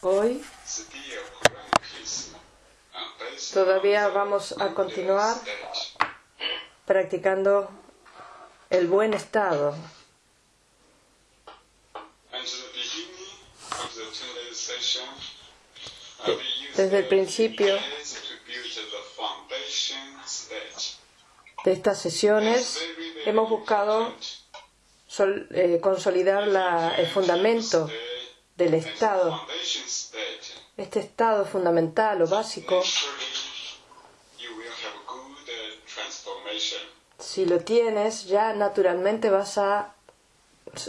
Hoy todavía vamos a continuar practicando el buen estado. Desde el principio de estas sesiones hemos buscado eh, consolidar el fundamento del estado, este estado fundamental o básico. Si lo tienes, ya naturalmente vas a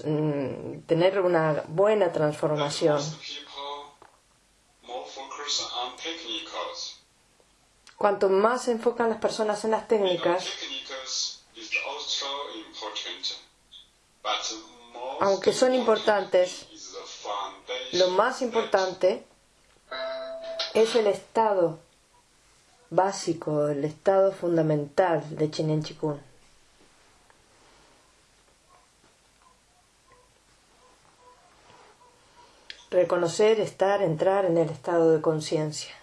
mm, tener una buena transformación. Cuanto más se enfocan las personas en las técnicas, aunque son importantes, lo más importante es el estado básico, el estado fundamental de Chinen Chikun. Reconocer, estar, entrar en el estado de conciencia.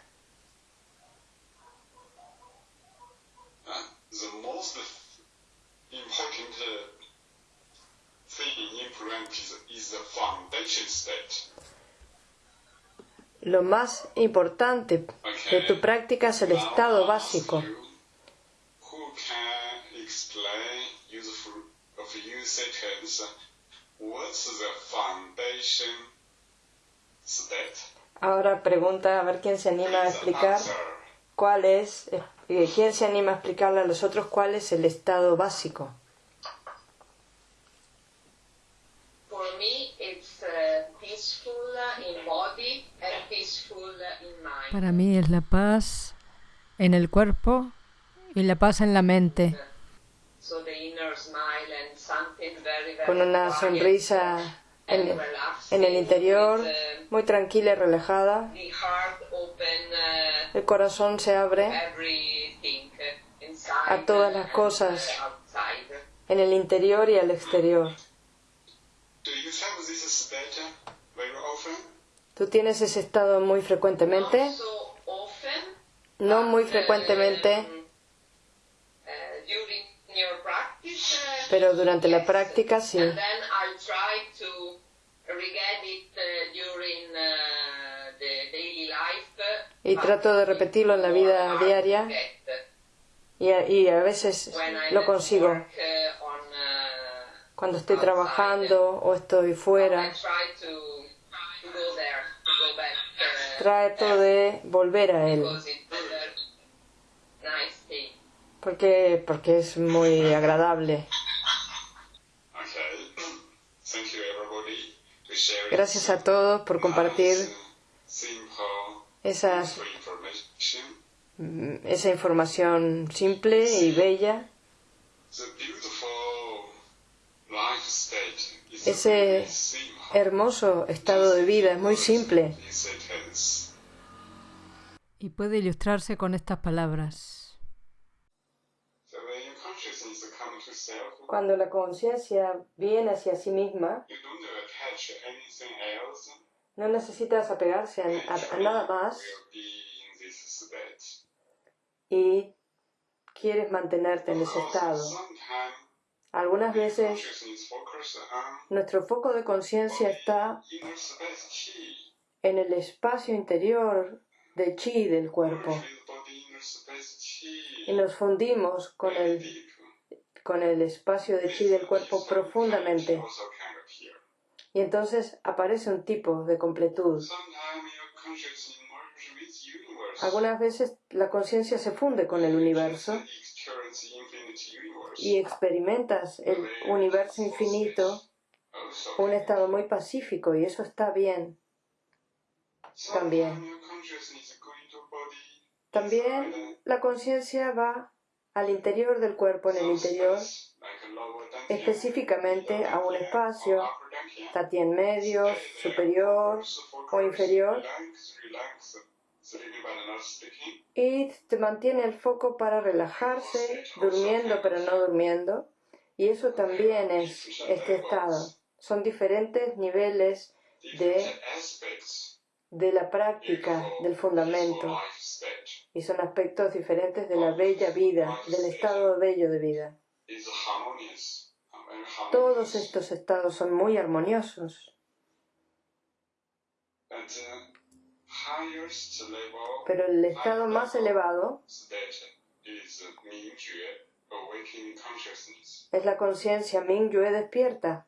Lo más importante de tu práctica es el estado básico. Ahora pregunta a ver quién se anima a explicar cuál es, eh, quién se anima a explicarle a los otros cuál es el estado básico. Para mí es la paz en el cuerpo y la paz en la mente. Con una sonrisa en, el interior, muy tranquila y relajada. El corazón se abre a todas las cosas en el interior y al exterior. ¿Tú tienes ese estado muy frecuentemente? No muy frecuentemente, pero durante la práctica sí. Y trato de repetirlo en la vida diaria y y a veces lo consigo. Cuando estoy trabajando o estoy fuera trato de volver a él. Porque, porque es muy agradable. Gracias a todos por compartir esas, esa información simple y bella. Ese hermoso estado de vida, es muy simple. Y puede ilustrarse con estas palabras. Cuando la conciencia viene hacia sí misma, no necesitas apegarse a, nada más y quieres mantenerte en ese estado. Algunas veces nuestro foco de conciencia está en el espacio interior de chi del cuerpo. Y nos fundimos con el, con el espacio de chi del cuerpo profundamente. Y entonces aparece un tipo de completud. Algunas veces la conciencia se funde con el universo y experimentas el universo infinito, un estado muy pacífico y eso está bien. También. También la conciencia va al interior del cuerpo, en el interior, específicamente a un espacio, en medio, superior o inferior, y te mantiene el foco para relajarse, durmiendo pero no durmiendo. Y eso también es este estado. Son diferentes niveles de, de la práctica, del fundamento, y son aspectos diferentes de la bella vida, del estado bello de vida. Todos estos estados son muy armoniosos. Pero el estado más elevado es la conciencia. Mingyue despierta.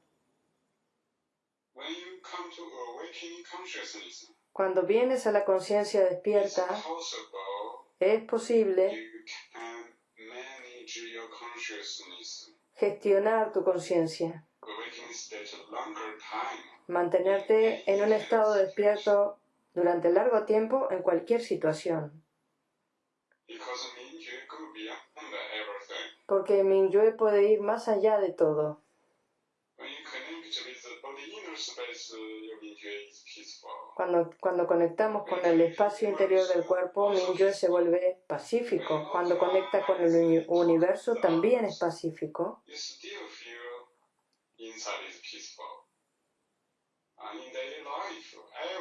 Cuando vienes a la conciencia despierta, es posible gestionar tu conciencia, mantenerte en un estado despierto durante largo tiempo en cualquier situación. Porque Mingyue puede ir más allá de todo. Cuando, cuando conectamos con el espacio interior del cuerpo, Mingyue se vuelve pacífico. Cuando conecta con el universo, también es pacífico.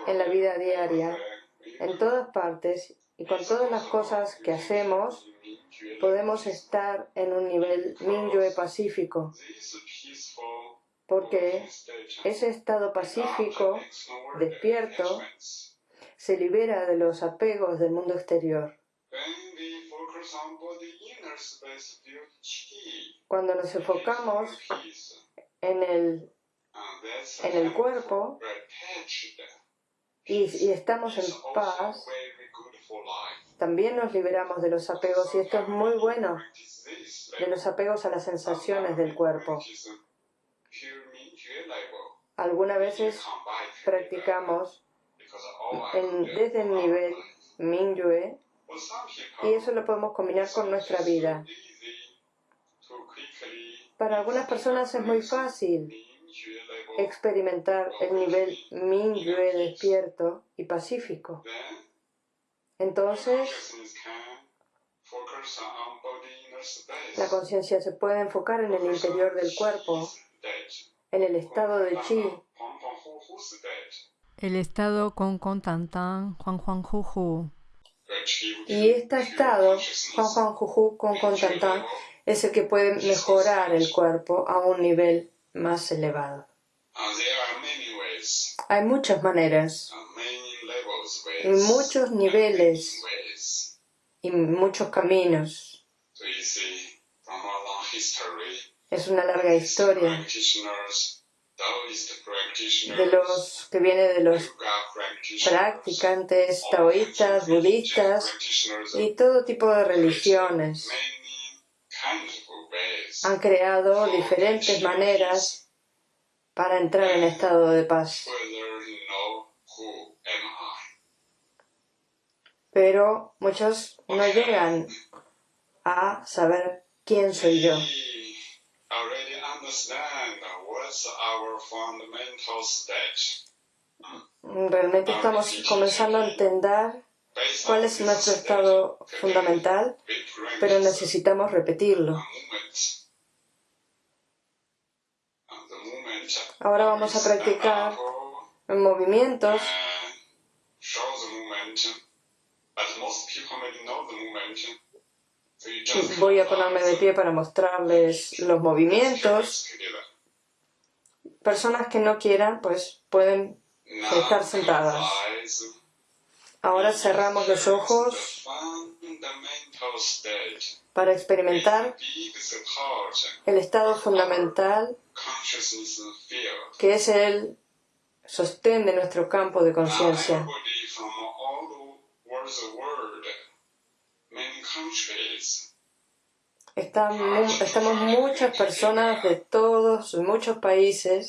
En la vida diaria, en todas partes y con todas las cosas que hacemos, podemos estar en un nivel Mingyue pacífico porque ese estado pacífico, despierto, se libera de los apegos del mundo exterior. Cuando nos enfocamos en el, en el cuerpo y, y estamos en paz, también nos liberamos de los apegos y esto es muy bueno, de los apegos a las sensaciones del cuerpo. Algunas veces practicamos desde el nivel Mingyue y eso lo podemos combinar con nuestra vida. Para algunas personas es muy fácil experimentar el nivel Mingyue despierto y pacífico. Entonces, la conciencia se puede enfocar en el interior del cuerpo en el estado de chi. El estado con con tan tan, Juan Juan Juju. Y este estado, Juan Juan Juju con con tan tan, es el que puede mejorar el cuerpo a un nivel más elevado. Hay muchas maneras y muchos niveles y muchos caminos. Es una larga historia de los que viene de los practicantes taoístas, budistas y todo tipo de religiones. Han creado diferentes maneras para entrar en estado de paz. Pero muchos no llegan a saber quién soy yo. Realmente estamos comenzando a entender cuál es nuestro estado fundamental, pero necesitamos repetirlo. Ahora vamos a practicar movimientos Voy a ponerme de pie para mostrarles los movimientos. Personas que no quieran, pues pueden estar sentadas. Ahora cerramos los ojos para experimentar el estado fundamental que es el sostén de nuestro campo de conciencia estamos muchas personas de todos, muchos países.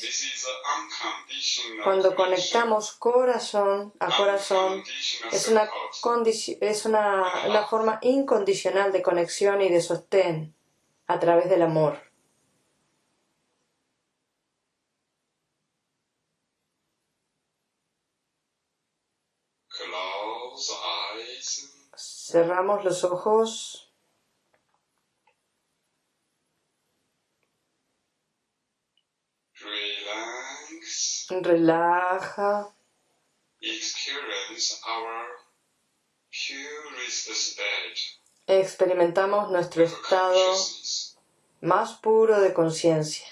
Cuando conectamos corazón a corazón, es una, es una, una forma incondicional de conexión y de sostén a través del amor. Cerramos los ojos. Relaja. experimentamos nuestro estado más puro de conciencia.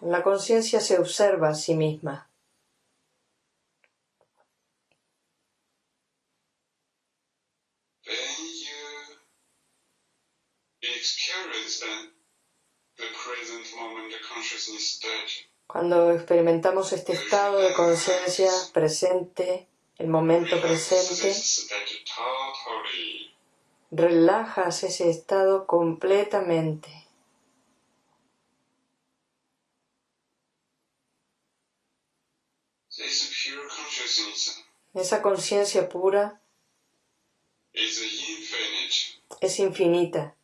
La conciencia se observa a sí misma. Cuando experimentamos este estado de conciencia presente, el momento presente, relajas ese estado completamente. Esa conciencia pura es infinita.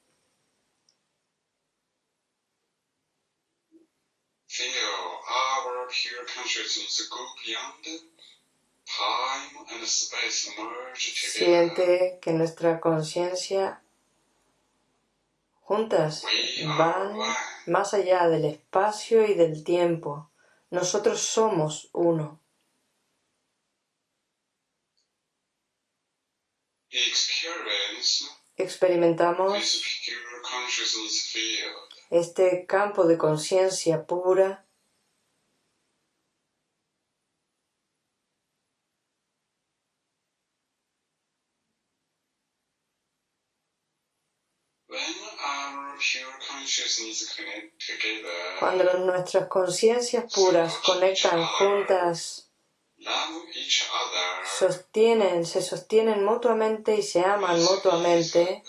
Siente que nuestra conciencia juntas van más allá del espacio y del tiempo. Nosotros somos uno. Experimentamos este campo de conciencia pura Cuando nuestras conciencias puras conectan juntas, sostienen, se sostienen mutuamente y se aman mutuamente,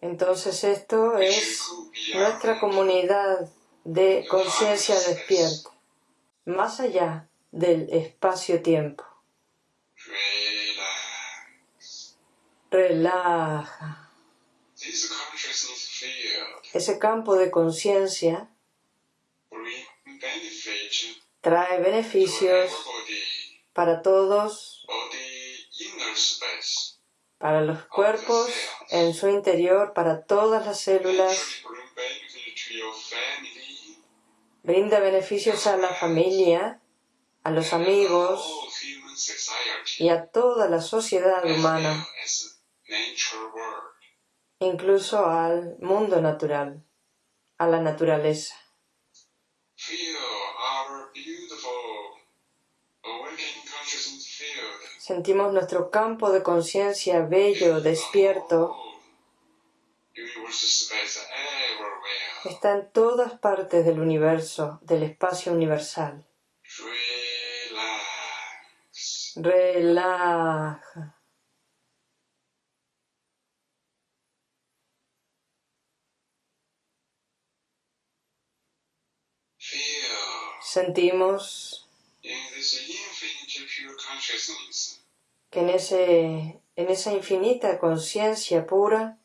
entonces esto es nuestra comunidad de conciencia despierta, más allá del espacio-tiempo. Relaja. Ese campo de conciencia trae beneficios para todos, para los cuerpos en su interior, para todas las células. Brinda beneficios a la familia, a los amigos y a toda la sociedad humana incluso al mundo natural, a la naturaleza. Sentimos nuestro campo de conciencia bello, despierto. Está en todas partes del universo, del espacio universal. Relaja. sentimos que en, ese, en esa infinita conciencia pura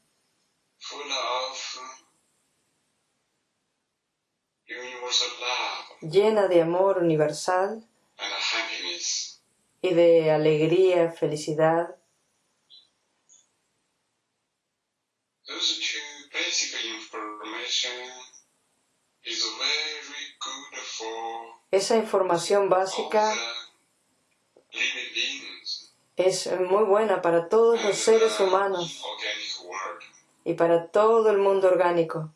llena de amor universal y de alegría, felicidad. Esa información básica es muy buena para todos los seres humanos y para todo el mundo orgánico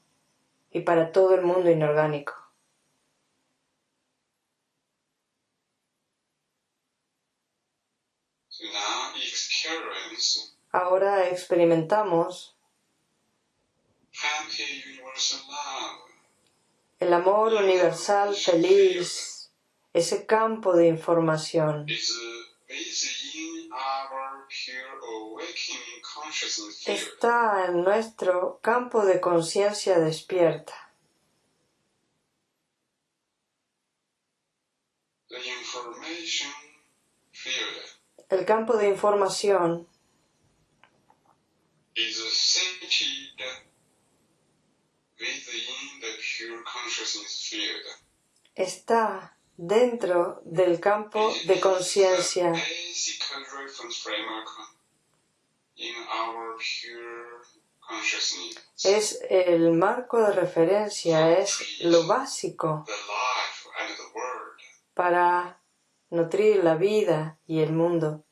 y para todo el mundo inorgánico. Ahora experimentamos el amor universal feliz, ese campo de información. Está en nuestro campo de conciencia despierta. El campo de información. Está dentro del campo de conciencia. Es el marco de referencia, es lo básico para nutrir la vida y el mundo.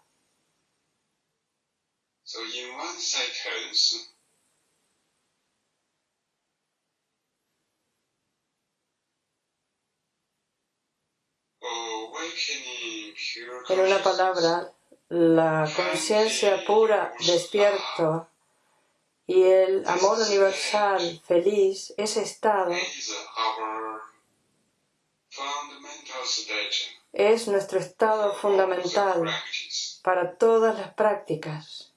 En una palabra, la conciencia pura, despierto, y el amor universal, feliz, ese estado es nuestro estado fundamental para todas las prácticas.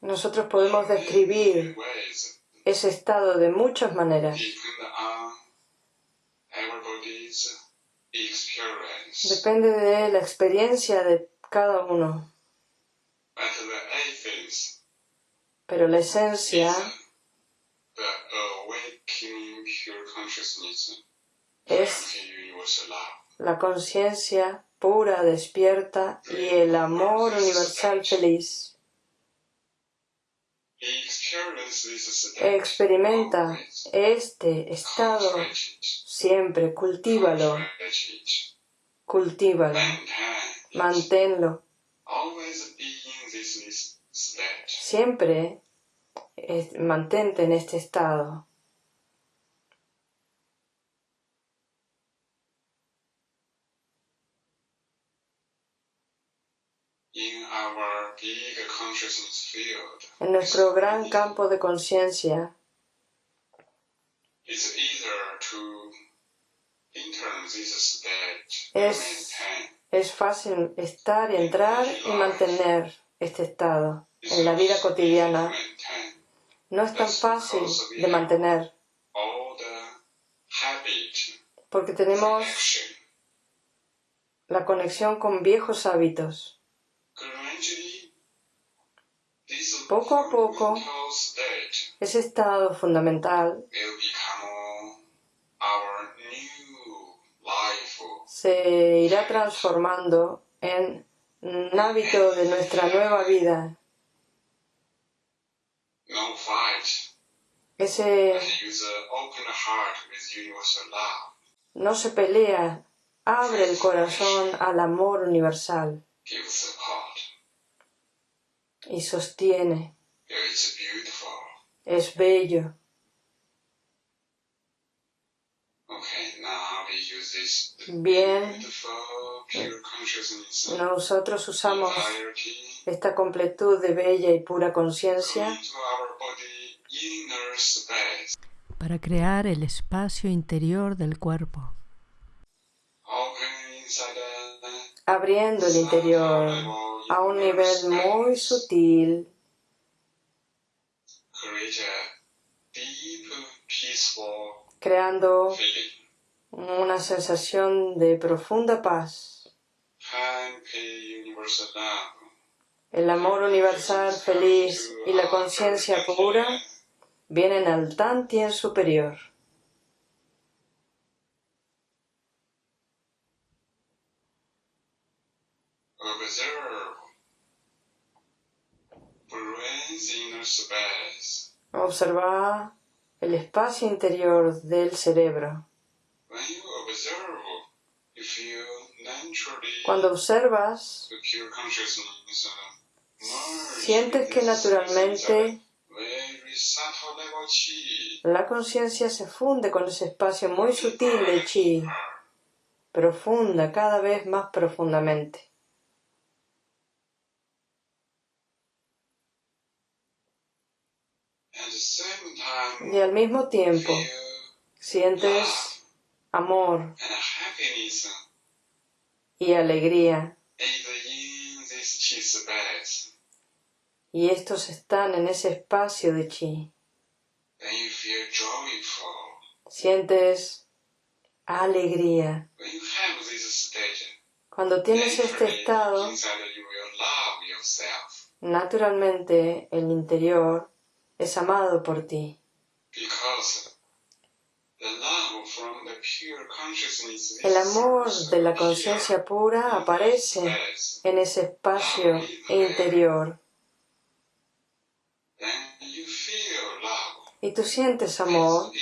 Nosotros podemos describir ese estado de muchas maneras. Depende de la experiencia de cada uno. Pero la esencia es la conciencia pura, despierta y el amor universal feliz. Experimenta este estado siempre, cultívalo, cultívalo, manténlo. Siempre mantente en este estado. En nuestro gran campo de conciencia, es, es fácil estar y entrar y mantener este estado en la vida cotidiana. No es tan fácil de mantener. Porque tenemos la conexión con viejos hábitos. Poco a poco, ese estado fundamental se irá transformando en un hábito de nuestra nueva vida. Ese no se pelea, abre el corazón al amor universal y sostiene. Es bello. Bien, nosotros usamos esta completud de bella y pura conciencia para crear el espacio interior del cuerpo. Abriendo el interior a un nivel muy sutil creando una sensación de profunda paz. El amor universal feliz y la conciencia pura vienen al Tantien superior. Observa el espacio interior del cerebro. Cuando observas, sientes que naturalmente la conciencia se funde con ese espacio muy sutil de chi, profunda, cada vez más profundamente. Y al mismo tiempo sientes amor y alegría. Y estos están en ese espacio de chi. Sientes alegría. Cuando tienes este estado, naturalmente el interior es amado por ti. El amor de la conciencia pura aparece en ese espacio interior. Y tú sientes amor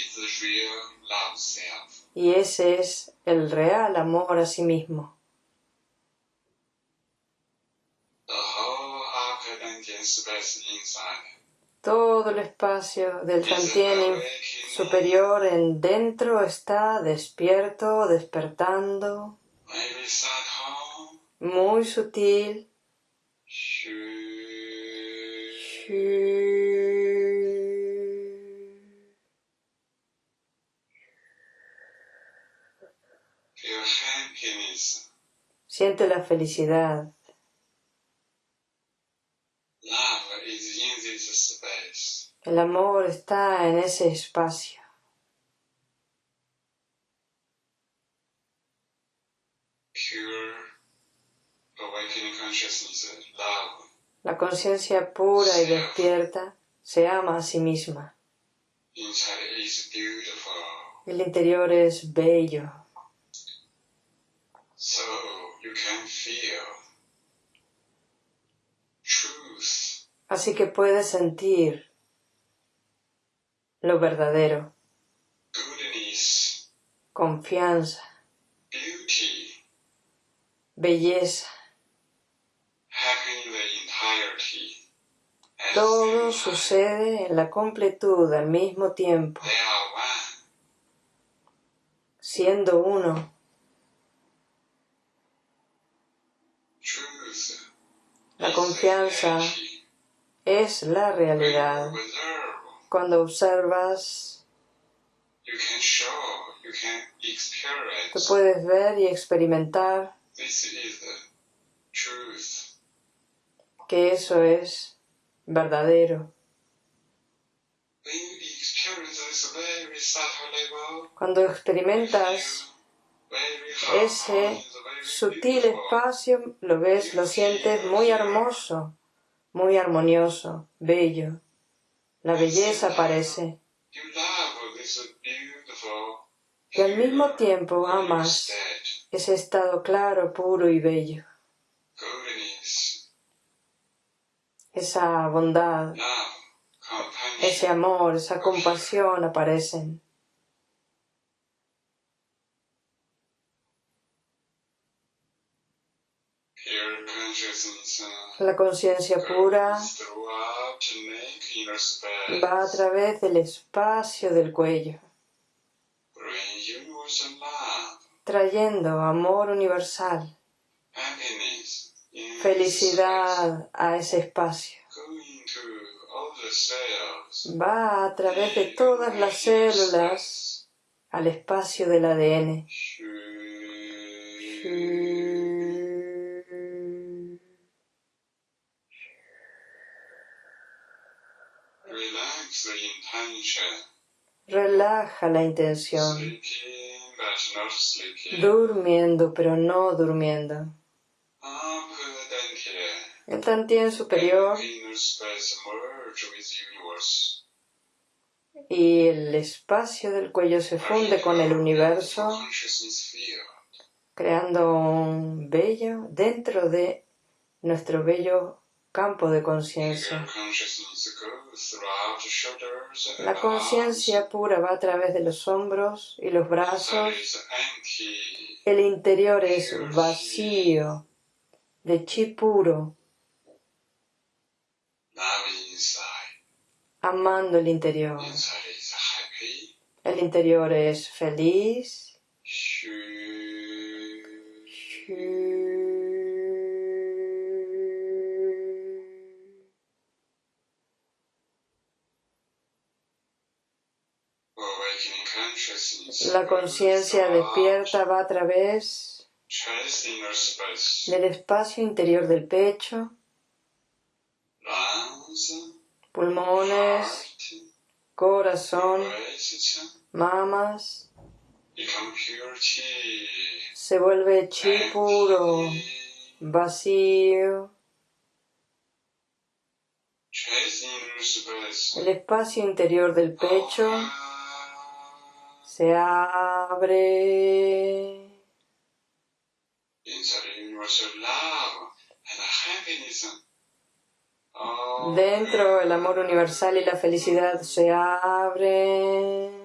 y ese es el real amor a sí mismo. Todo el espacio del Tantien superior en dentro está despierto, despertando, muy sutil. Siente la felicidad. El amor está en ese espacio. La conciencia pura y despierta se ama a sí misma. El interior es bello. Así que puedes sentir lo verdadero, confianza, belleza. Todo sucede en la completud al mismo tiempo, siendo uno. La confianza es la realidad. Cuando observas, tú puedes ver y experimentar que eso es verdadero. Cuando experimentas ese sutil espacio, lo ves, lo sientes muy hermoso, muy armonioso, bello. La belleza aparece. Y al mismo tiempo amas ese estado claro, puro y bello. Esa bondad, ese amor, esa compasión aparecen. La conciencia pura va a través del espacio del cuello, trayendo amor universal, felicidad a ese espacio. Va a través de todas las células al espacio del ADN. Relaja la intención. Durmiendo pero no durmiendo. El tantien superior y el espacio del cuello se funde con el universo, creando un bello dentro de nuestro bello campo de conciencia. La conciencia pura va a través de los hombros y los brazos. El interior es vacío de chi puro, amando el interior. El interior es feliz. La conciencia despierta va a través del espacio interior del pecho, pulmones, corazón, mamas. Se vuelve chi puro, vacío. El espacio interior del pecho se abre. Dentro el amor universal y la felicidad se abren.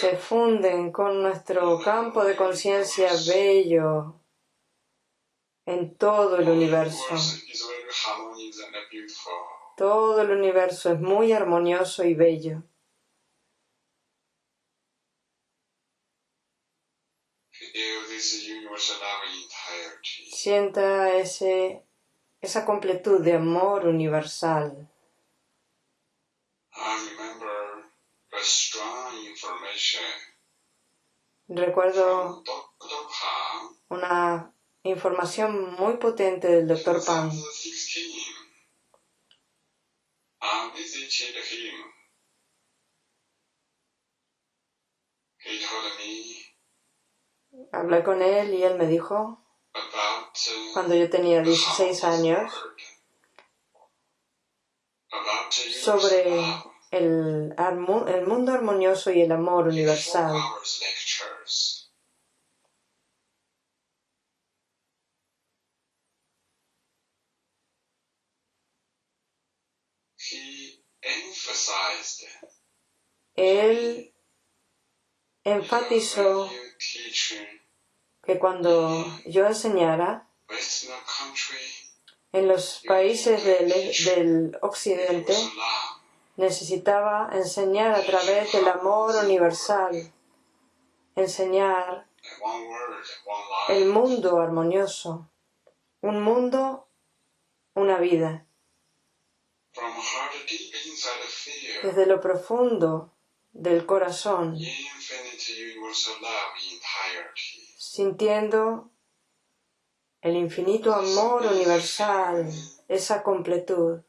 Se funden con nuestro campo de conciencia bello en todo el universo. Todo el universo es muy armonioso y bello. Sienta ese, esa completud de amor universal. Recuerdo una información muy potente del Dr. Pan. Hablé con él y él me dijo, cuando yo tenía 16 años, sobre el, el mundo armonioso y el amor universal. Él enfatizó que cuando yo enseñara en los países del, del occidente, necesitaba enseñar a través del amor universal, enseñar el mundo armonioso, un mundo, una vida. Desde lo profundo del corazón, sintiendo el infinito amor universal, esa completud.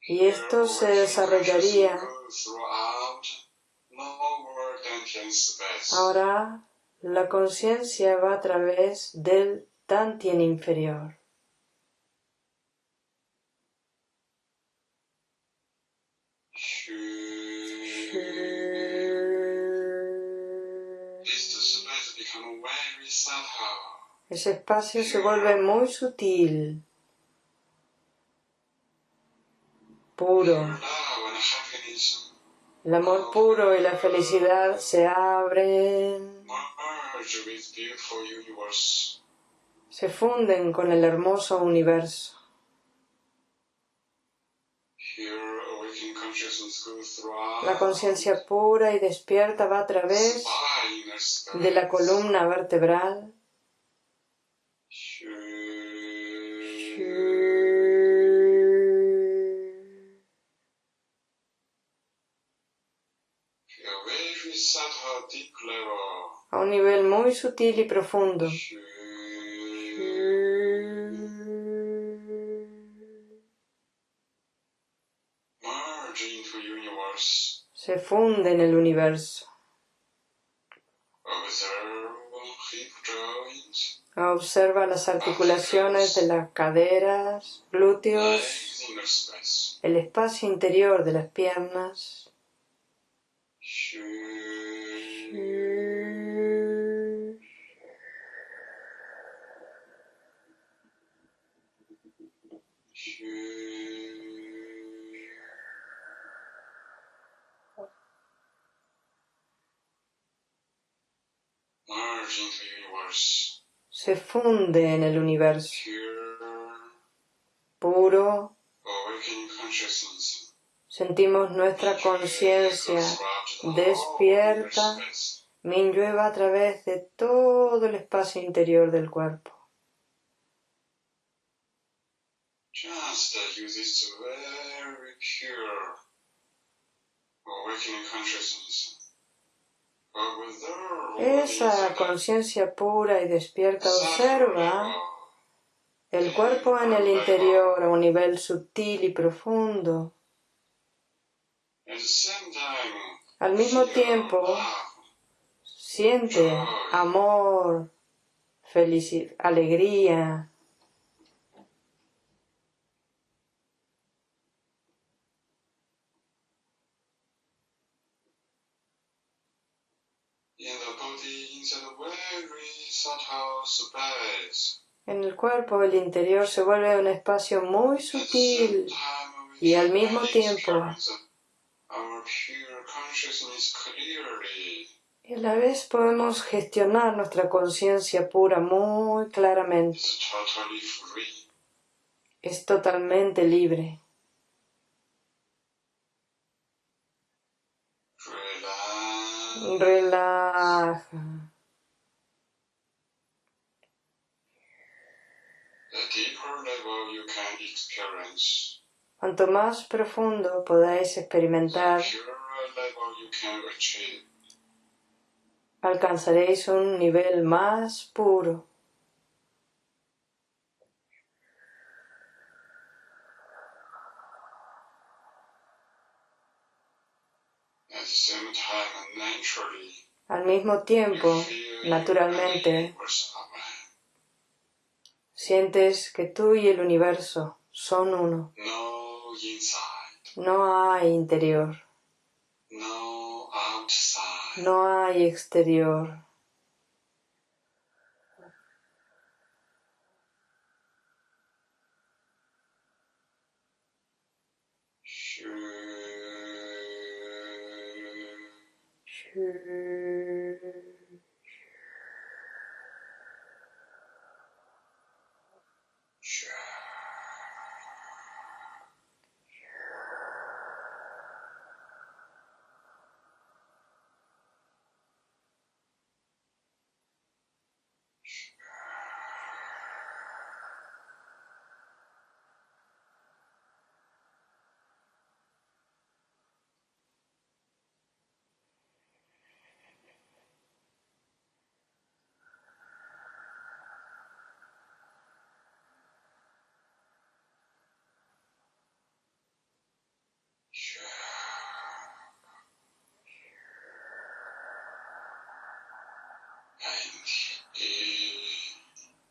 Y esto se desarrollaría ahora la conciencia va a través del Tantien inferior. Ese espacio se vuelve muy sutil, puro. El amor puro y la felicidad se abren, se funden con el hermoso universo. La conciencia pura y despierta va a través de la columna vertebral. A un nivel muy sutil y profundo. Se funde en el universo. Observa las articulaciones de las caderas, glúteos, el espacio interior de las piernas. Se funde en el universo puro. Sentimos nuestra conciencia despierta, Minyue a través de todo el espacio interior del cuerpo. Esa conciencia pura y despierta observa el cuerpo en el interior a un nivel sutil y profundo. Al mismo tiempo, siente amor, felicidad, alegría. En el cuerpo, el interior se vuelve un espacio muy sutil y al mismo tiempo y a la vez podemos gestionar nuestra conciencia pura muy claramente. Es totalmente libre. Relaja. Cuanto más profundo podáis experimentar alcanzaréis un nivel más puro. Al mismo tiempo, naturalmente, sientes que tú y el universo son uno. No hay interior. No hay exterior.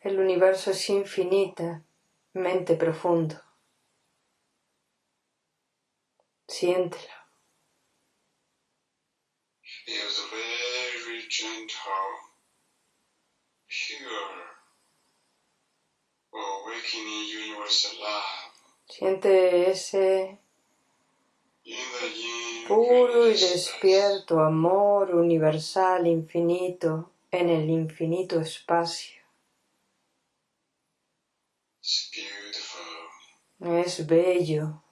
El, universo es infinitamente profundo. Siéntelo. Siente ese puro y despierto amor universal infinito en el infinito espacio. Es bello.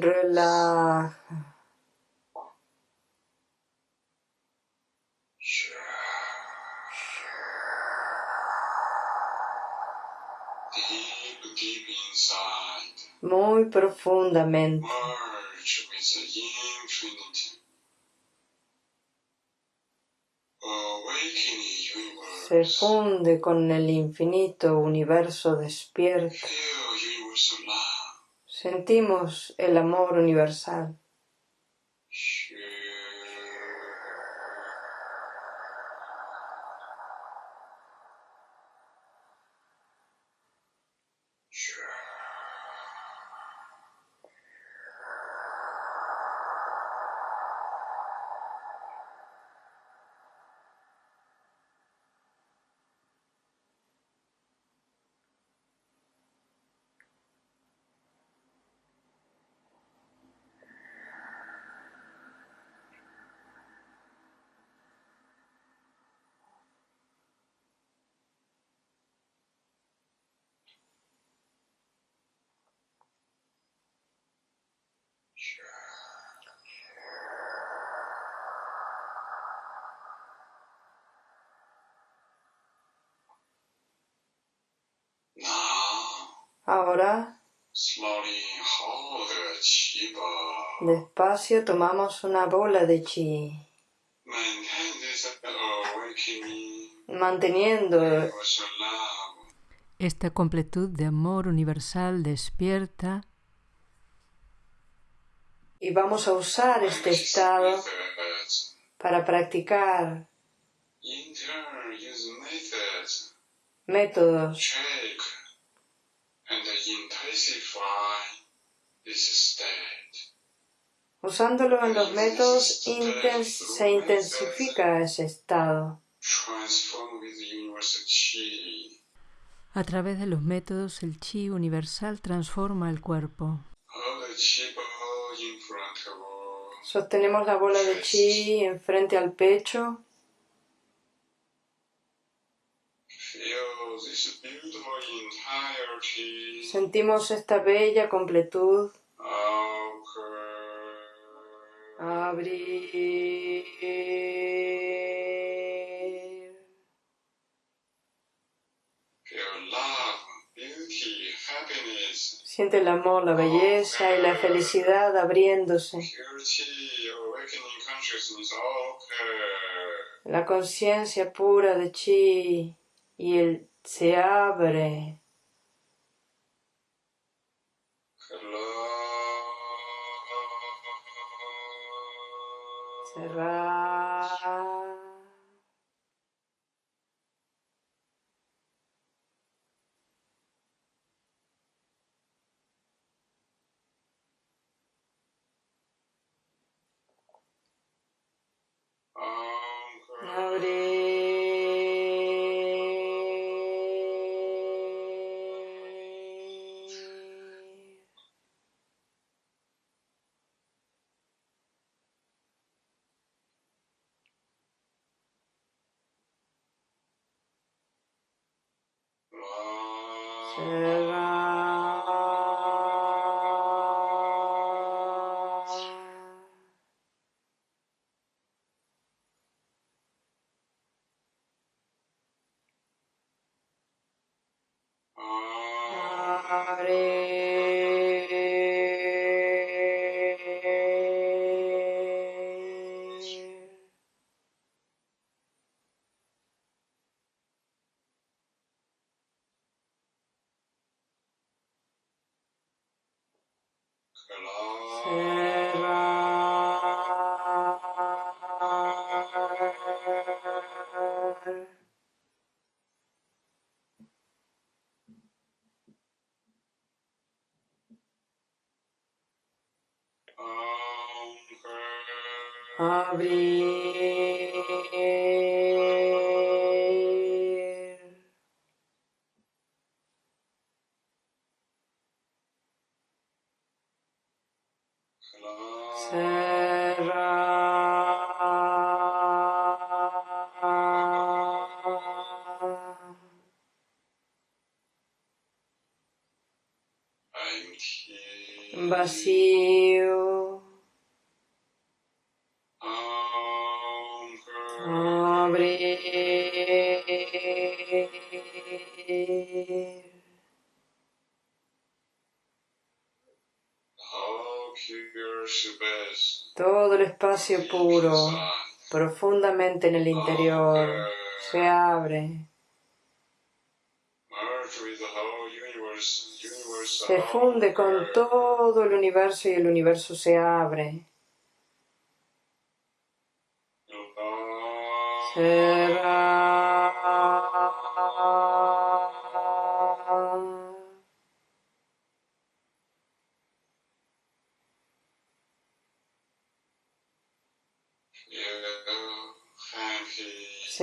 Relaja. Muy profundamente. Se funde con el infinito universo despierto. Sentimos el amor universal. Despacio tomamos una bola de chi, manteniendo esta completud de amor universal despierta. Y vamos a usar este estado para practicar métodos Usándolo en los métodos se intensifica ese estado. A través de los métodos el chi universal transforma el cuerpo. Sostenemos la bola de chi enfrente al pecho. Sentimos esta bella completud. Abrir. Siente el amor, la belleza y la felicidad abriéndose. La conciencia pura de chi y él se abre. Um, Ra. Notice. Basi puro, profundamente en el interior, se abre. Se funde con todo el universo y el universo se abre.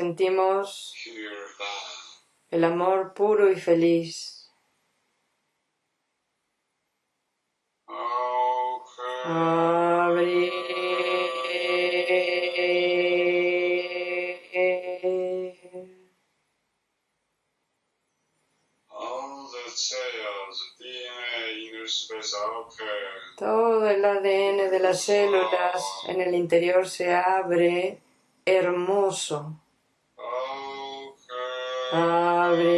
Sentimos el amor puro y feliz. Todo el ADN de las células en el interior se abre hermoso. Abre.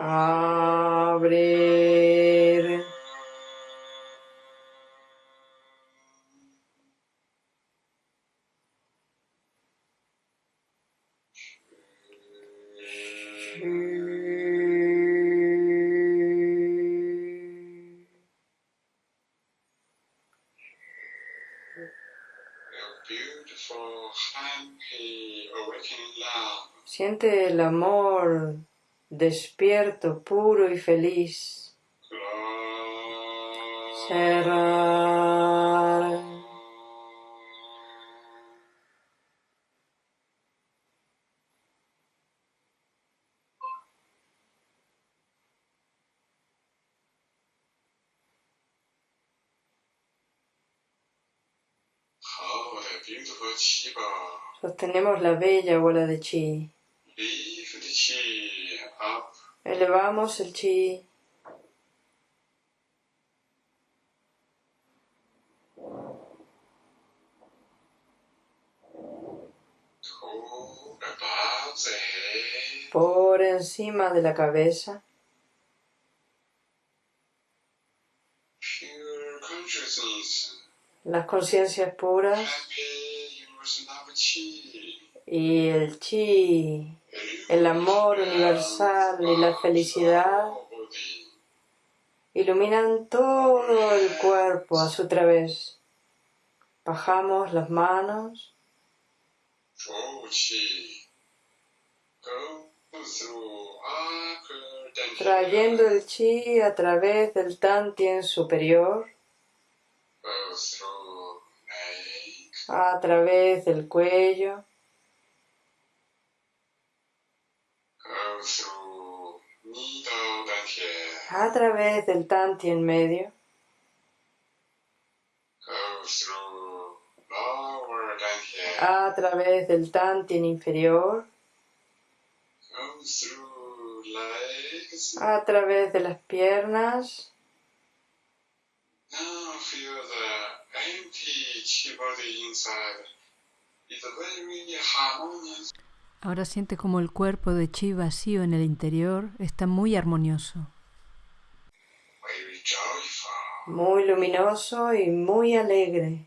Abrir. Siente el amor despierto, puro y feliz. Cerrar. Sostenemos la bella bola de chi. Elevamos el chi. Por encima de la cabeza. Las conciencias puras y el chi el amor universal y la felicidad iluminan todo el cuerpo a su través. Bajamos las manos. Trayendo el chi a través del tantien superior, a través del cuello, a través del tanti en medio, a través del tanti en inferior, a través de las piernas, Ahora siente como el cuerpo de chi vacío en el interior está muy armonioso. Muy luminoso y muy alegre.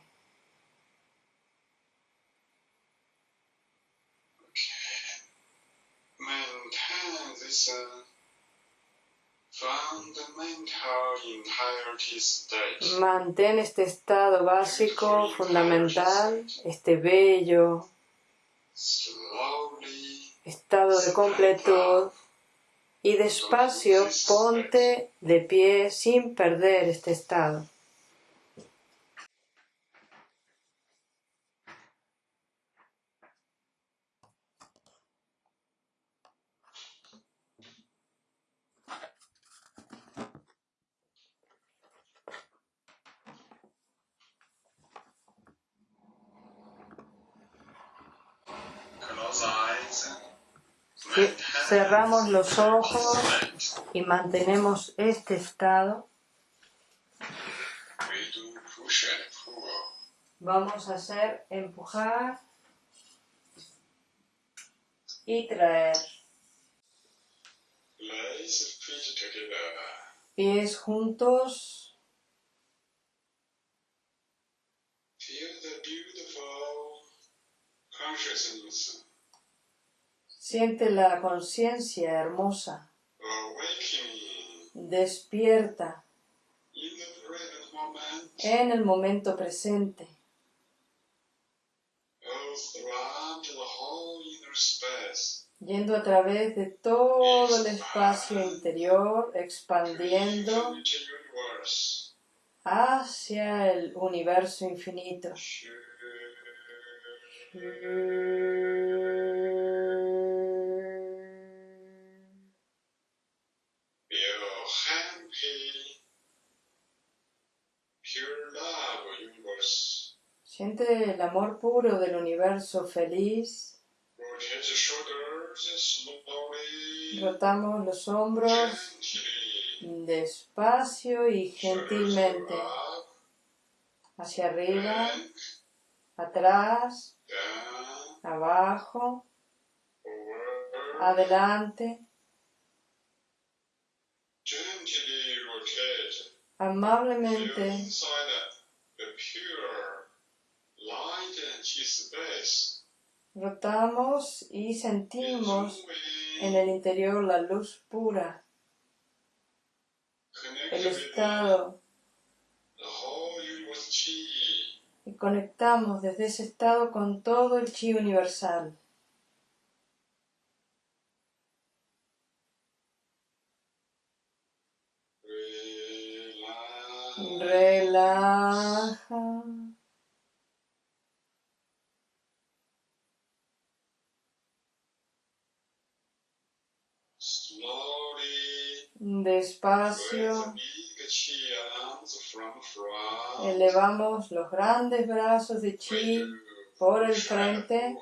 Mantén este estado básico, fundamental, este bello estado de completud y despacio ponte de pie sin perder este estado. Cerramos los ojos y mantenemos este estado. Vamos a hacer empujar y traer. Pies juntos. Siente la conciencia hermosa. Despierta. En el momento presente. Yendo a través de todo el espacio interior, expandiendo hacia el universo infinito. Siente el amor puro del universo feliz. Rotamos los hombros despacio y gentilmente hacia arriba, atrás, abajo, adelante. Amablemente Rotamos y sentimos en el interior la luz pura, el estado. Y conectamos desde ese estado con todo el chi universal. Relaja. Despacio. Elevamos los grandes brazos de chi por el frente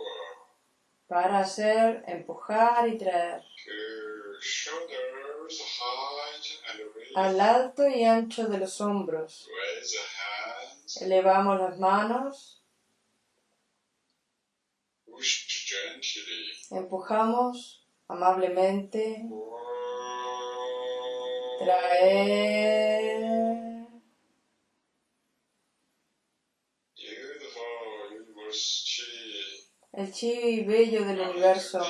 para hacer empujar y traer al alto y ancho de los hombros. Elevamos las manos. Empujamos amablemente. Traer. El chi bello del universo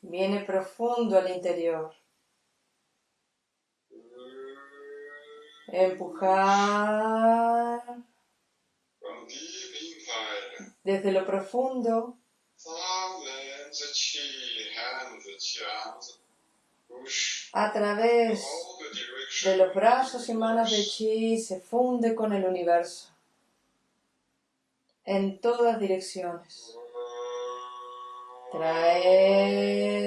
viene profundo al interior. Empujar desde lo profundo a través de los brazos y manos de chi se funde con el universo en todas direcciones. Traer.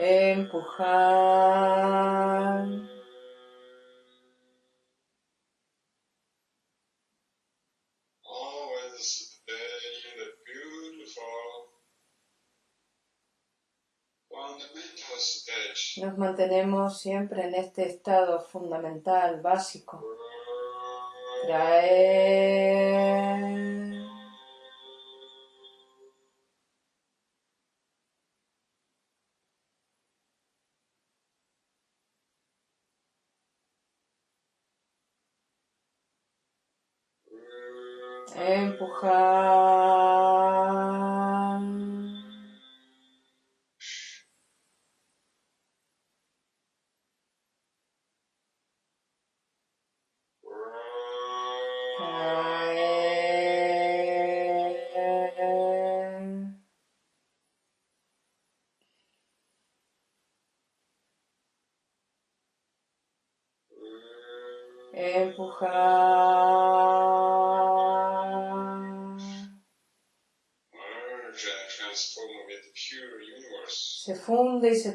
Empujar. Nos mantenemos siempre en este estado fundamental, básico. Traer. Empujar.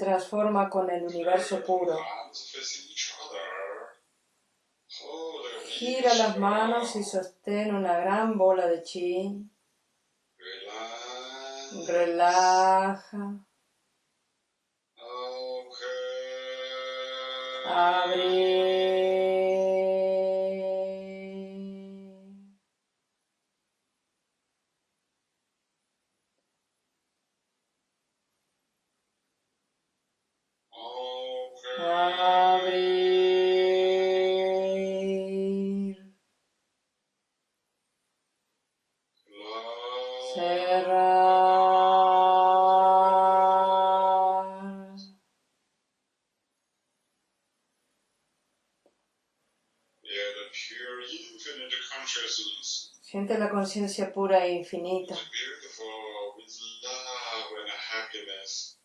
Transforma con el universo puro. Gira las manos y sostén una gran bola de chi. Relaja. Abre. Siente la conciencia pura e infinita.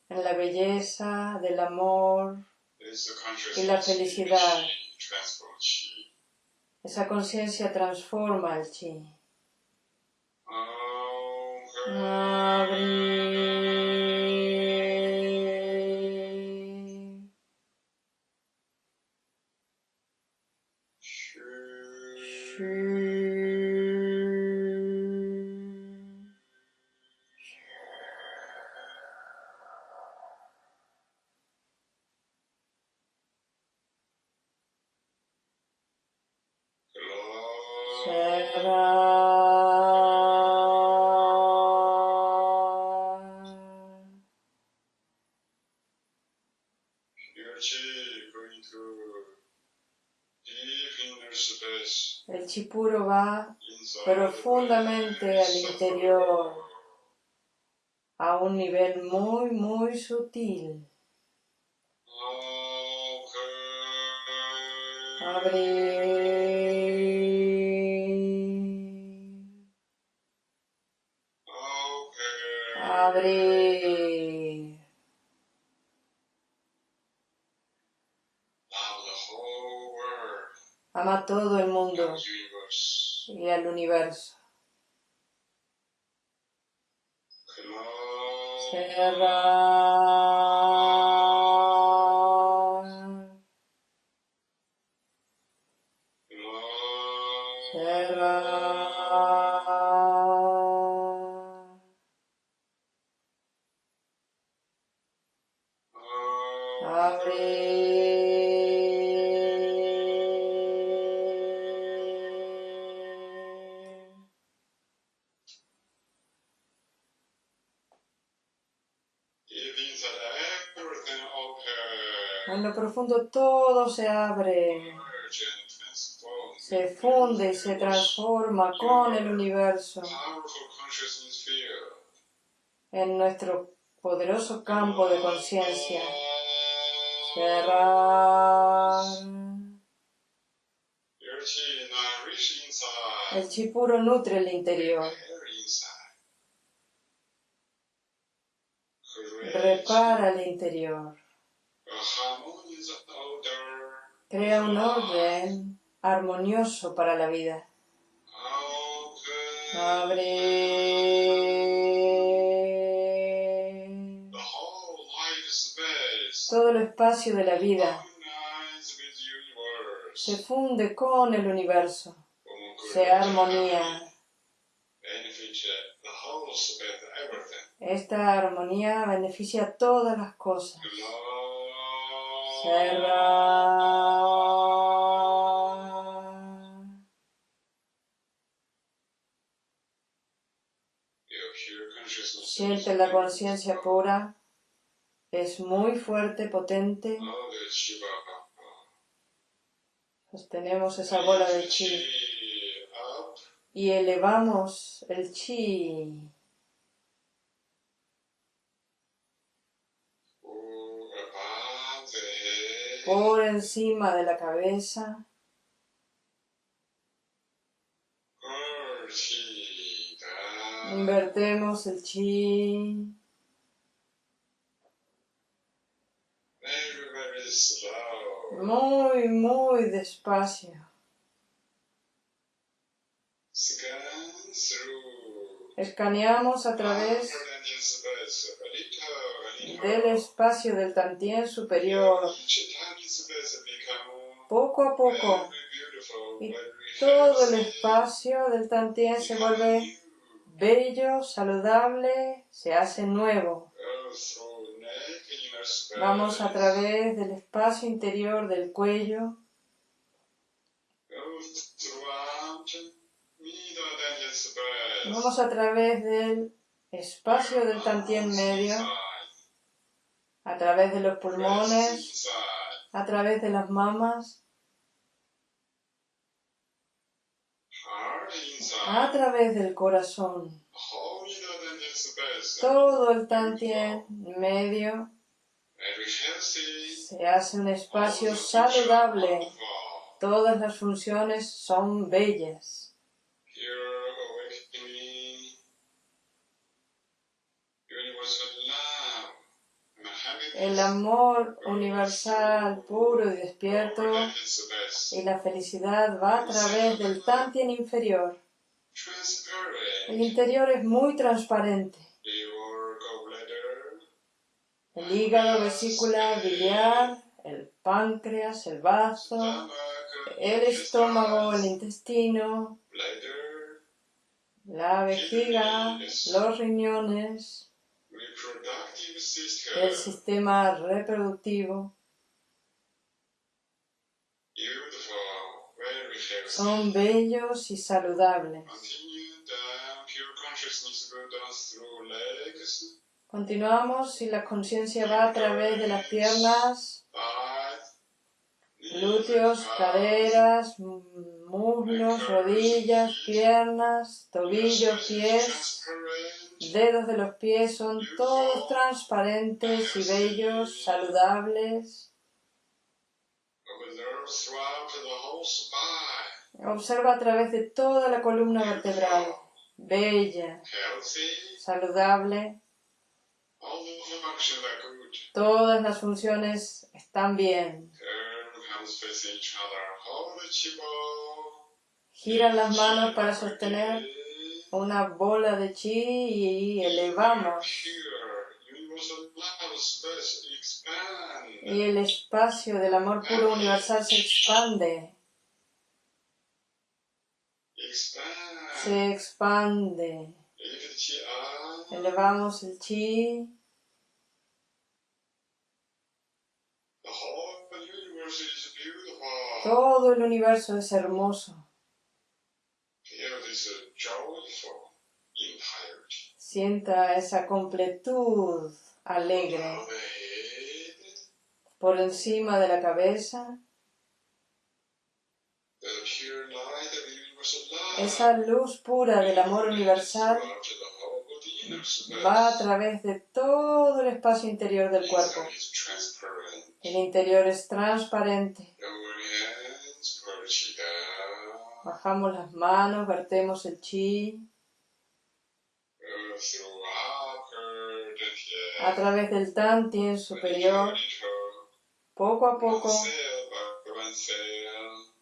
En la belleza del amor y la felicidad. Esa conciencia transforma el chi. El chipuro va profundamente al interior, a un nivel muy, muy sutil. Ama a todo el mundo y al universo. Profundo todo se abre, se funde y se transforma con el universo en nuestro poderoso campo de conciencia. El chi puro nutre el interior. Repara el interior. Crea un orden armonioso para la vida. Abre. Todo el espacio de la vida se funde con el universo, se armonía. Esta armonía beneficia a todas las cosas. Siente la conciencia pura, es muy fuerte, potente. Sostenemos esa bola de chi. Y elevamos el chi por encima de la cabeza. Invertemos el chi. Muy, muy despacio. Escaneamos a través del espacio del Tantien superior, poco a poco, y todo el espacio del Tantien se vuelve bello, saludable, se hace nuevo. Vamos a través del espacio interior del cuello. Vamos a través del espacio del tantien medio, a través de los pulmones, a través de las mamas, a través del corazón. Todo el tantien medio se hace un espacio saludable. Todas las funciones son bellas. El amor universal, puro y despierto, y la felicidad va a través del Tantien inferior. El interior es muy transparente el hígado, vesícula biliar, el páncreas, el vaso, el estómago, el intestino, la vejiga, los riñones, el sistema reproductivo. Son bellos y saludables. Continuamos y la conciencia va a través de las piernas, glúteos, caderas, muslos, rodillas, piernas, tobillos, pies. Dedos de los pies son todos transparentes y bellos, saludables. Observa a través de toda la columna vertebral, bella, saludable. Todas las funciones están bien. Giran las manos para sostener una bola de chi y elevamos. Y el espacio del amor puro universal se expande. Se expande. Elevamos el chi. Todo el universo es hermoso. Sienta esa completud alegre por encima de la cabeza. Esa luz pura del amor universal va a través de todo el espacio interior del cuerpo. El interior es transparente. Bajamos las manos, vertemos el chi. A través del tantien superior, poco a poco,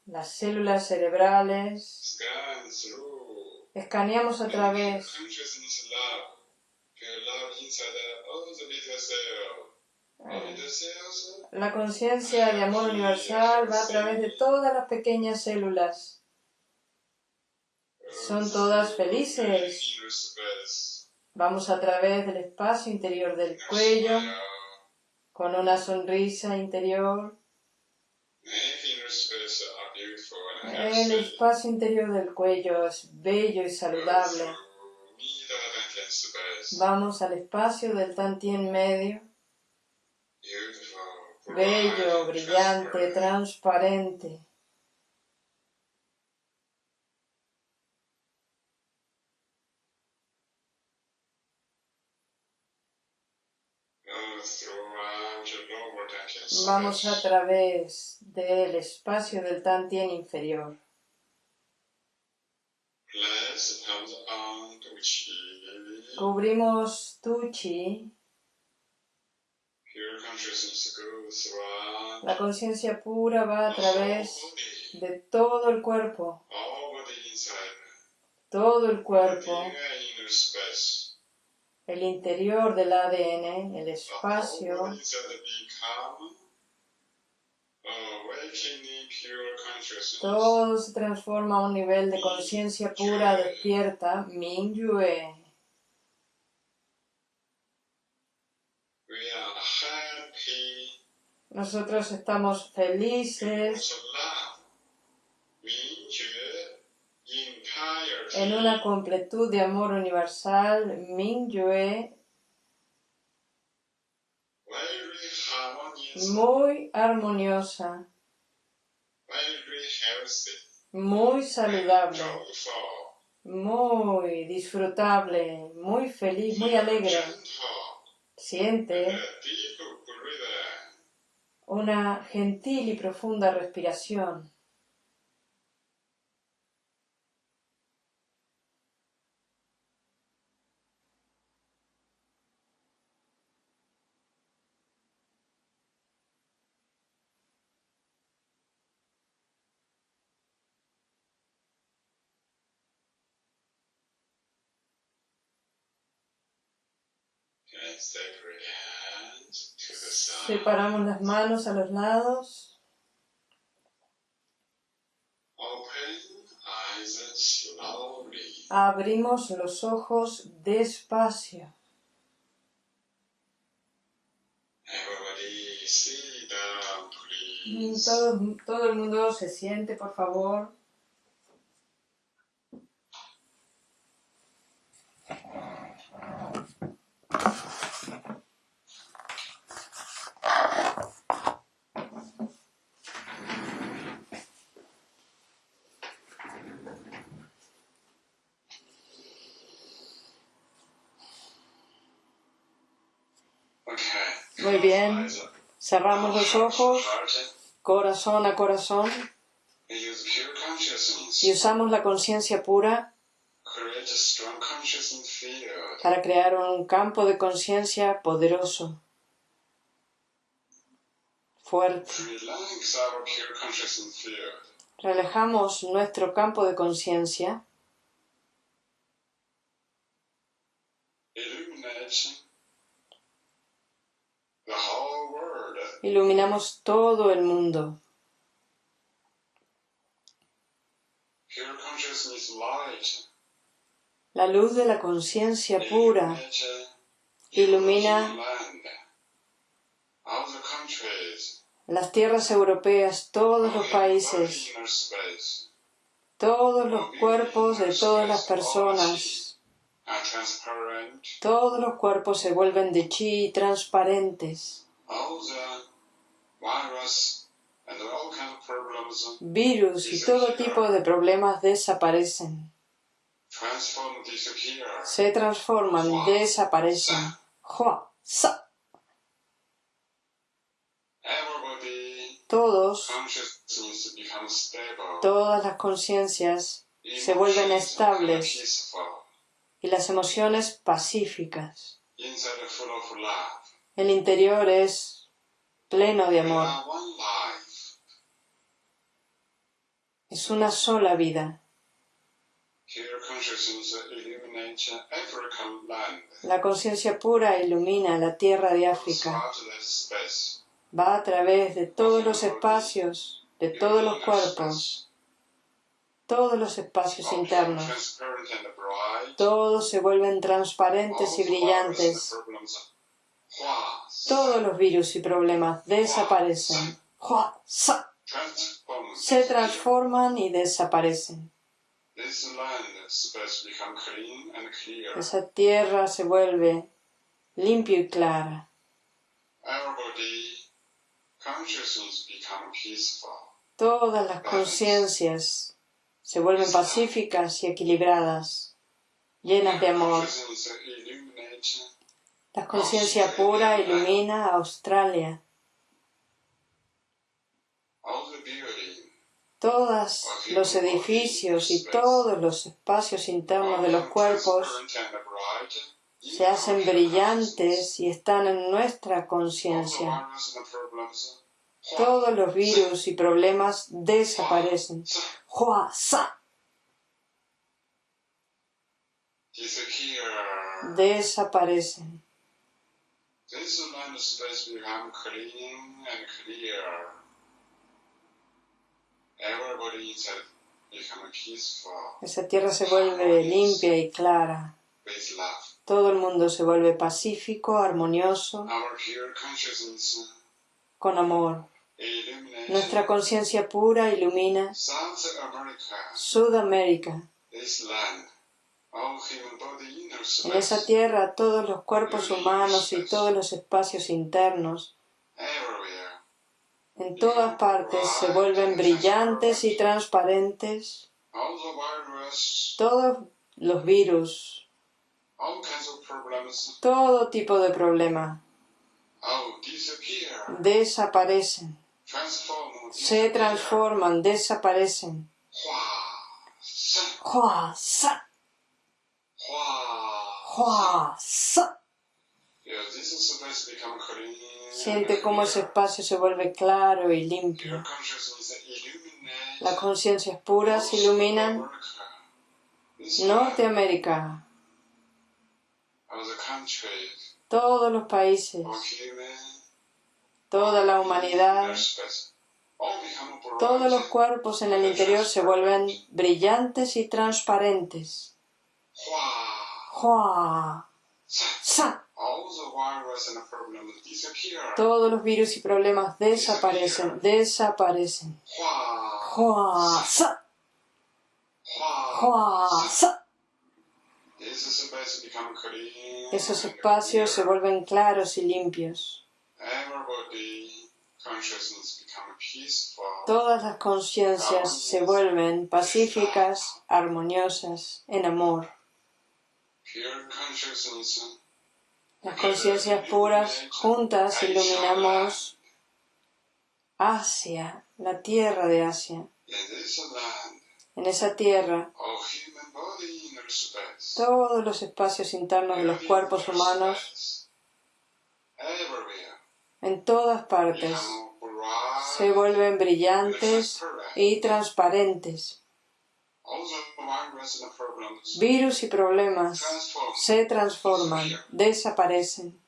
las células cerebrales, escaneamos a través la conciencia de amor universal va a través de todas las pequeñas células. Son todas felices. Vamos a través del espacio interior del cuello con una sonrisa interior. El espacio interior del cuello es bello y saludable. Vamos al espacio del Tantien medio. Bello, brillante, transparente. Vamos a través del espacio del Tantien inferior. Cubrimos tu chi. La conciencia pura va a través de todo el cuerpo. Todo el cuerpo. El interior del ADN, el espacio. Todo se transforma a un nivel de conciencia pura despierta, Mingyue. Nosotros estamos felices en una completud de amor universal, Mingyue, muy armoniosa, muy saludable, muy disfrutable, muy feliz, muy alegre. Siente una gentil y profunda respiración. Separamos las manos a los lados. Abrimos los ojos despacio. Todo, todo el mundo se siente, por favor. Muy bien. Cerramos los ojos, corazón a corazón, y usamos la conciencia pura para crear un campo de conciencia poderoso, fuerte. Relajamos nuestro campo de conciencia iluminamos todo el mundo. La luz de la conciencia pura ilumina las tierras europeas, todos los países, todos los cuerpos de todas las personas. Todos los cuerpos se vuelven de chi transparentes. Virus y todo tipo de problemas desaparecen. Se transforman, desaparecen. Todos, todas las conciencias se vuelven estables y las emociones pacíficas. El interior es pleno de amor. Es una sola vida. La conciencia pura ilumina la tierra de África. Va a través de todos los espacios, de todos los cuerpos, todos los espacios internos. Todos se vuelven transparentes y brillantes. Todos los virus y problemas desaparecen. Se transforman y desaparecen. Esa tierra se vuelve limpia y clara. Todas las conciencias se vuelven pacíficas y equilibradas, llenas de amor. La conciencia pura ilumina Australia. Todos los edificios y todos los espacios internos de los cuerpos se hacen brillantes y están en nuestra conciencia. Todos los virus y problemas desaparecen. Desaparecen. Esa tierra se vuelve limpia y clara. Todo el mundo se vuelve pacífico, armonioso, con amor. Nuestra conciencia pura ilumina Sudamérica. En esa tierra todos los cuerpos humanos y todos los espacios internos en todas partes se vuelven brillantes y transparentes. Todos los virus, todo tipo de problema. Desaparecen, se transforman, desaparecen. Siente cómo ese espacio se vuelve claro y limpio. Las conciencias puras iluminan Norteamérica, todos los países, toda la humanidad, todos los cuerpos en el interior se vuelven brillantes y transparentes. Todos los virus y problemas desaparecen, desaparecen. Esos espacios se vuelven claros y limpios. Todas las conciencias se vuelven pacíficas, armoniosas, en amor. Las conciencias puras juntas iluminamos Asia, la tierra de Asia. En esa tierra, todos los espacios internos de los cuerpos humanos, en todas partes, se vuelven brillantes y transparentes. Virus y problemas se transforman, desaparecen.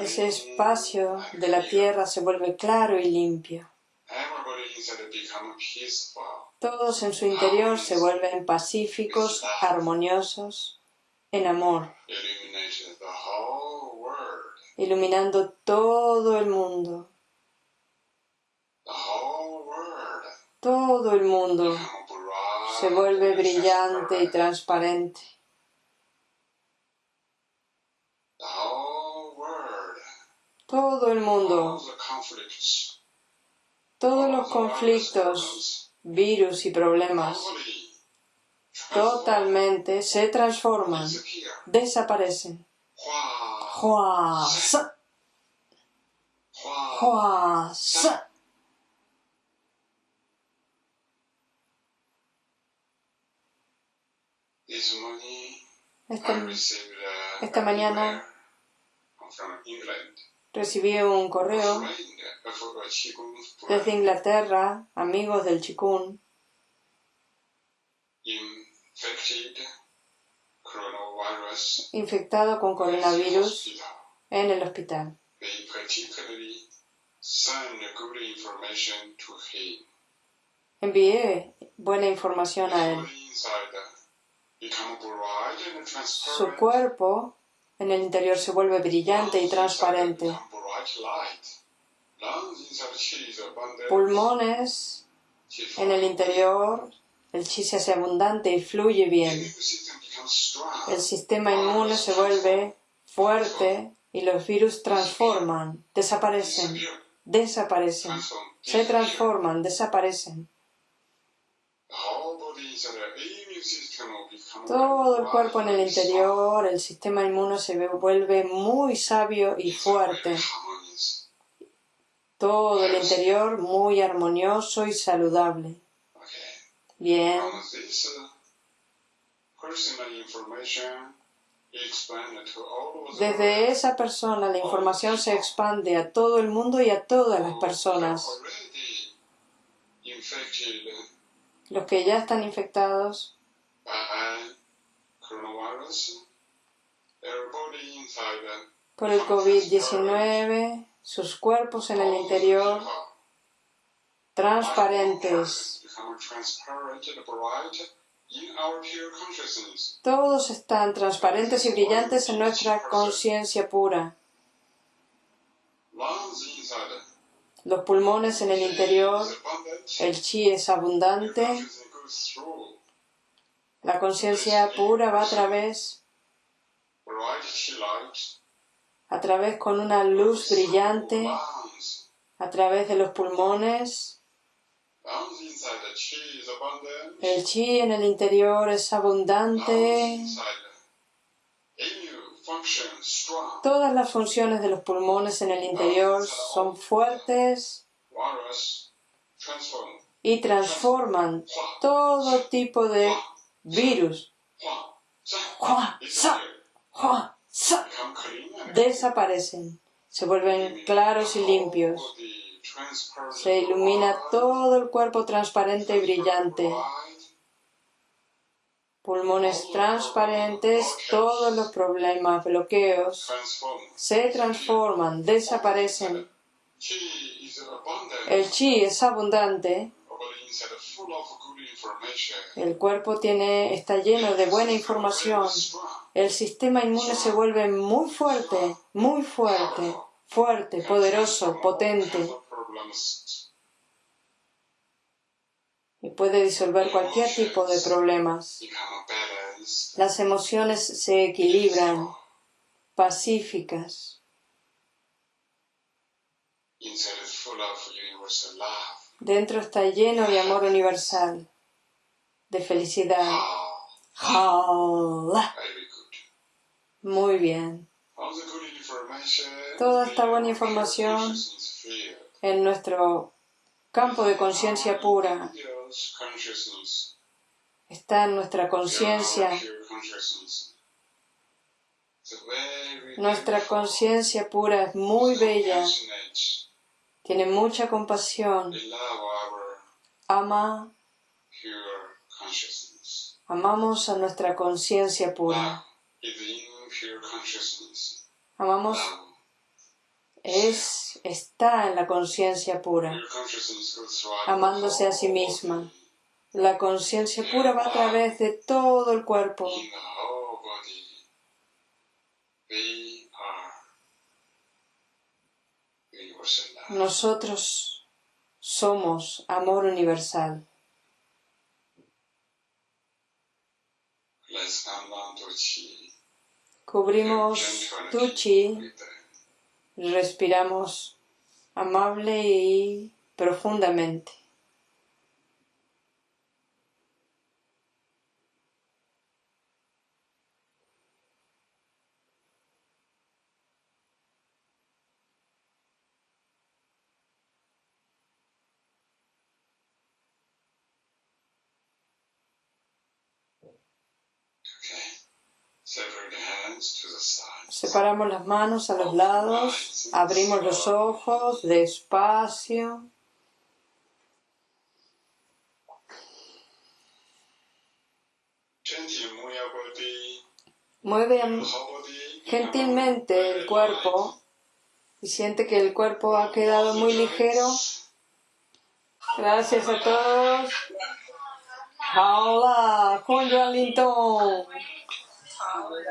Ese espacio de la tierra se vuelve claro y limpio. Todos en su interior se vuelven pacíficos, armoniosos, en amor iluminando todo el mundo. Todo el mundo se vuelve brillante y transparente. Todo el mundo, todos los conflictos, virus y problemas, totalmente. Se transforman, desaparecen. Esta, mañana recibí un correo desde Inglaterra, amigos del Chikun, infectado con coronavirus en el hospital. Envié buena información a él. Su cuerpo en el interior se vuelve brillante y transparente. Pulmones en el interior, el chi se hace abundante y fluye bien el sistema inmune se vuelve fuerte y los virus transforman, desaparecen, desaparecen, se transforman, desaparecen. todo el cuerpo en el interior, el sistema inmune se vuelve muy sabio y fuerte. Todo el interior muy armonioso y saludable. Bien. Desde esa persona la información se expande a todo el mundo y a todas las personas. Los que ya están infectados. Por el COVID-19, sus cuerpos en el interior transparentes. Todos están transparentes y brillantes en nuestra conciencia pura. Los pulmones en el interior, el chi es abundante. La conciencia pura va a través, a través con una luz brillante, a través de los pulmones. El chi en el interior es abundante. Todas las funciones de los pulmones en el interior son fuertes y transforman todo tipo de virus. Desaparecen, se vuelven claros y limpios. Se ilumina todo el cuerpo transparente y brillante. Pulmones transparentes, todos los problemas, bloqueos, se transforman, desaparecen. El chi es abundante. El cuerpo tiene, está lleno de buena información. El sistema inmune se vuelve muy fuerte, muy fuerte, fuerte, poderoso, potente. Y puede disolver cualquier tipo de problemas. Las emociones se equilibran, pacíficas. Dentro está lleno de amor universal, de felicidad. Muy bien. Toda esta buena información en nuestro campo de conciencia pura está en nuestra conciencia. Nuestra conciencia pura es muy bella, tiene mucha compasión, ama, amamos a nuestra conciencia pura. Amamos es, está en la conciencia pura, amándose a sí misma. La conciencia pura va a través de todo el cuerpo. Nosotros somos amor universal. Cubrimos tu chi respiramos amable y profundamente. Separamos las manos a los lados, abrimos los ojos despacio. Mueve gentilmente el cuerpo y siente que el cuerpo ha quedado muy ligero. Gracias a todos. Hola, Juan